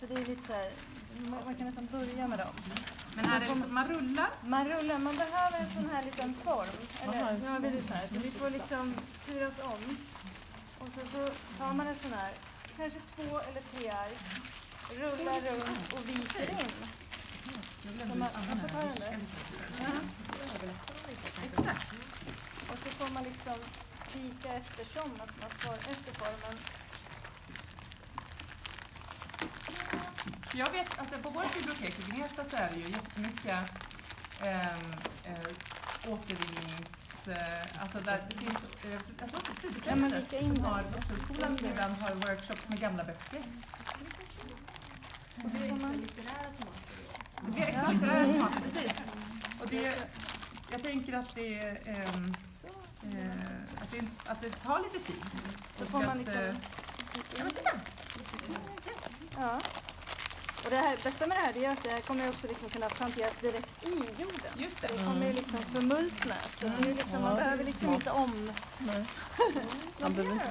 så det är lite så här, man, man kan nästan börja med dem. Men är det liksom, man rullar? Man rullar, man behöver en sån här liten form. Eller Aha, nu har vi det så här, så vi får liksom turas om. Och så, så tar man en sån här, kanske två eller tre ark, rullar runt och viker in. Så man, jag får ta den där. Exakt. Och så får man liksom vika eftersom att man får efter formen. Jag vet, alltså på vårt bibliotek i Gnesta så är det ju jättemycket ehm, eh, återvinnings... Eh, alltså där det finns, eh, jag tror att det är Ja, vika in som har, Vuxenskolan som ibland har workshops med gamla böcker. Och så får man, Det är exakt litterära tomater, precis. Och det, jag tänker att det, ehm, eh, att, det, att det tar lite tid. så får man liksom eh, Ja, men titta! Ja. Och det här, bästa med det här det är att det här kommer också liksom kunna planteras direkt i jorden. Just Det det. kommer ju liksom förmultna. Så det är liksom, man behöver liksom inte om... Nej. Man behöver inte